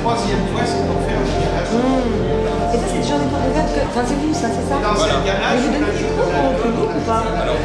troisième fois, c'est pour faire du ganache. Mmh. Et ça, c'est le genre de porte que... Enfin, c'est vous, ça, c'est ça Dans voilà. un ganache, Mais vous donnez des cours euh, au public ou pas Alors,